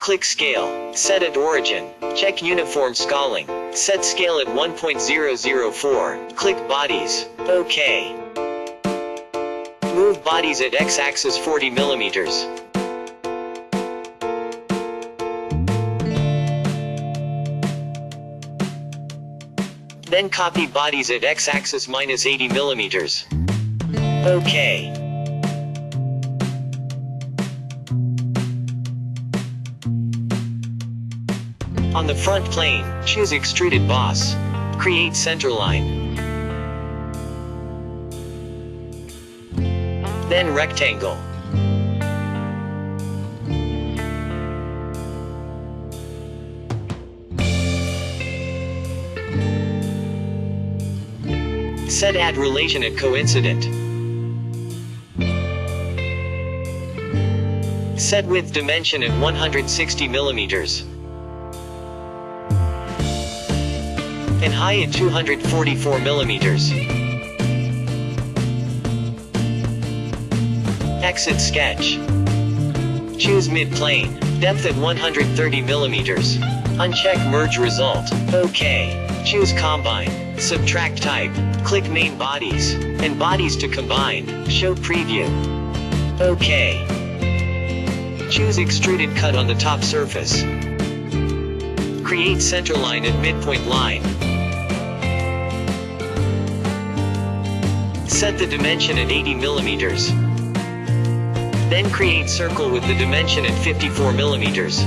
Click Scale. Set at Origin. Check Uniform Scaling. Set Scale at 1.004. Click Bodies. OK. Move bodies at x-axis 40 millimeters. Then copy bodies at x-axis minus 80 millimeters. OK. On the front plane, choose Extruded Boss. Create centerline. Then rectangle. Set add relation at coincident. Set width dimension at 160 millimeters. And high at 244 millimeters. Exit sketch. Choose mid-plane. Depth at 130 millimeters. Uncheck merge result. OK. Choose combine. Subtract type. Click main bodies. And bodies to combine. Show preview. OK. Choose extruded cut on the top surface. Create centerline and midpoint line. Set the dimension at 80 millimeters. Then create circle with the dimension at 54 millimeters.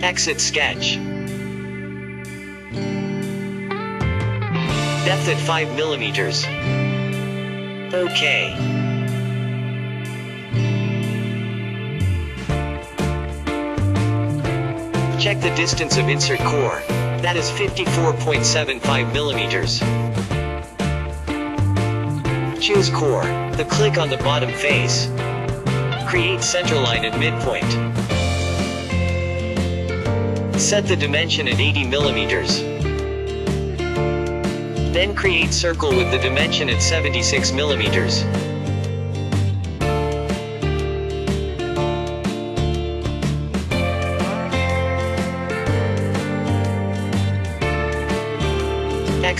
Exit sketch. Depth at 5 millimeters. OK. Check the distance of insert core. That is 54.75 millimeters. Choose core. The click on the bottom face. Create centerline at midpoint. Set the dimension at 80 millimeters. Then create circle with the dimension at 76 millimeters.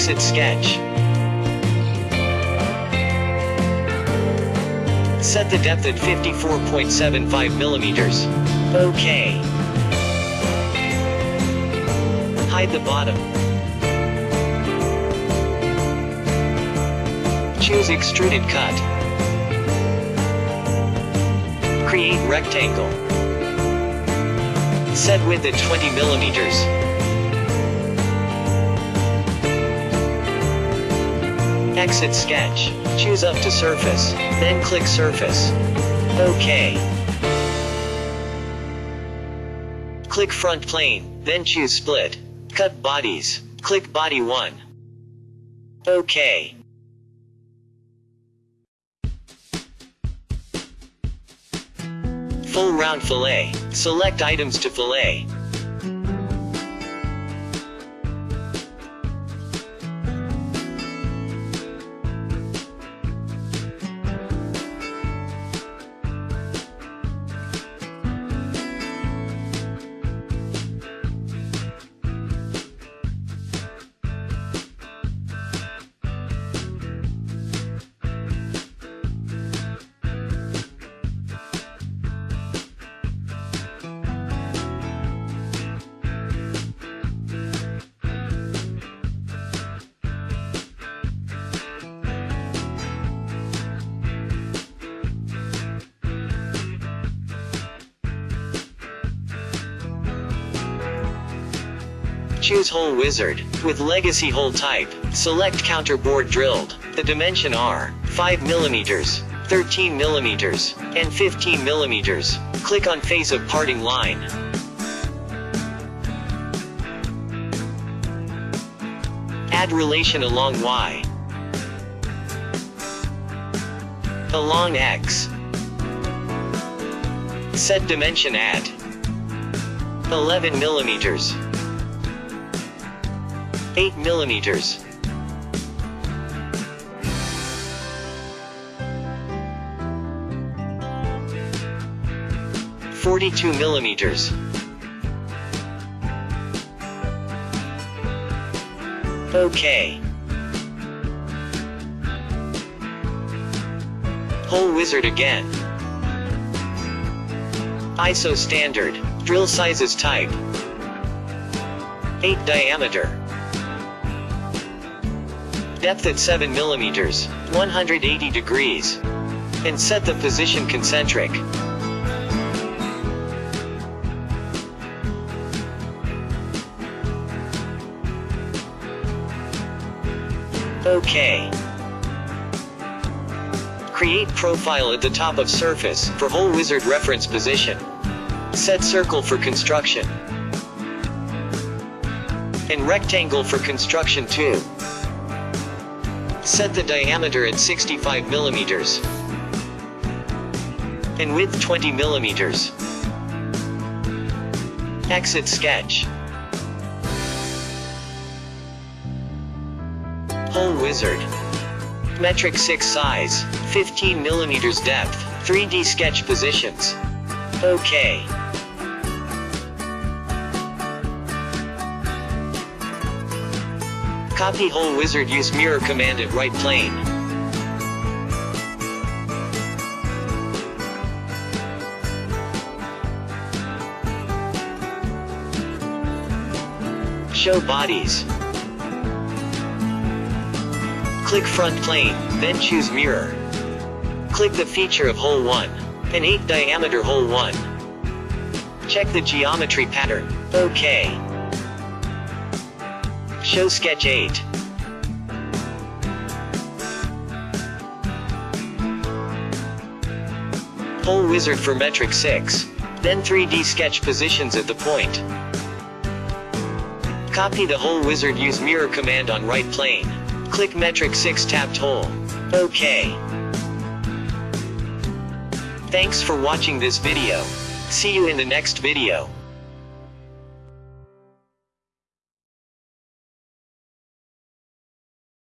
Exit sketch. Set the depth at 54.75 millimeters. OK. Hide the bottom. Choose extruded cut. Create rectangle. Set width at 20 millimeters. Exit sketch. Choose up to surface. Then click surface. OK. Click front plane, then choose split. Cut bodies. Click body 1. OK. Full round fillet. Select items to fillet. Choose hole wizard. With legacy hole type, select counter bored drilled. The dimension are 5 millimeters, 13 millimeters, and 15 millimeters. Click on face of parting line. Add relation along Y. Along X. Set dimension at 11 millimeters. 8 millimeters. Forty-two millimeters. Okay. Hole wizard again. ISO standard. Drill sizes type. 8 diameter. Depth at 7 millimeters, 180 degrees. And set the position concentric. OK. Create profile at the top of surface for hole wizard reference position. Set circle for construction. And rectangle for construction 2. Set the diameter at 65 millimeters. And width 20 millimeters. Exit sketch. Hole Wizard. Metric 6 size, 15 millimeters depth, 3D sketch positions. OK. Copy Hole Wizard use mirror command at right plane. Show bodies. Click front plane, then choose mirror. Click the feature of hole 1. An 8 diameter hole 1. Check the geometry pattern. OK. Show sketch 8. Hole wizard for metric 6. Then 3D sketch positions at the point. Copy the hole wizard use mirror command on right plane. Click metric 6 tapped hole. OK. Thanks for watching this video. See you in the next video.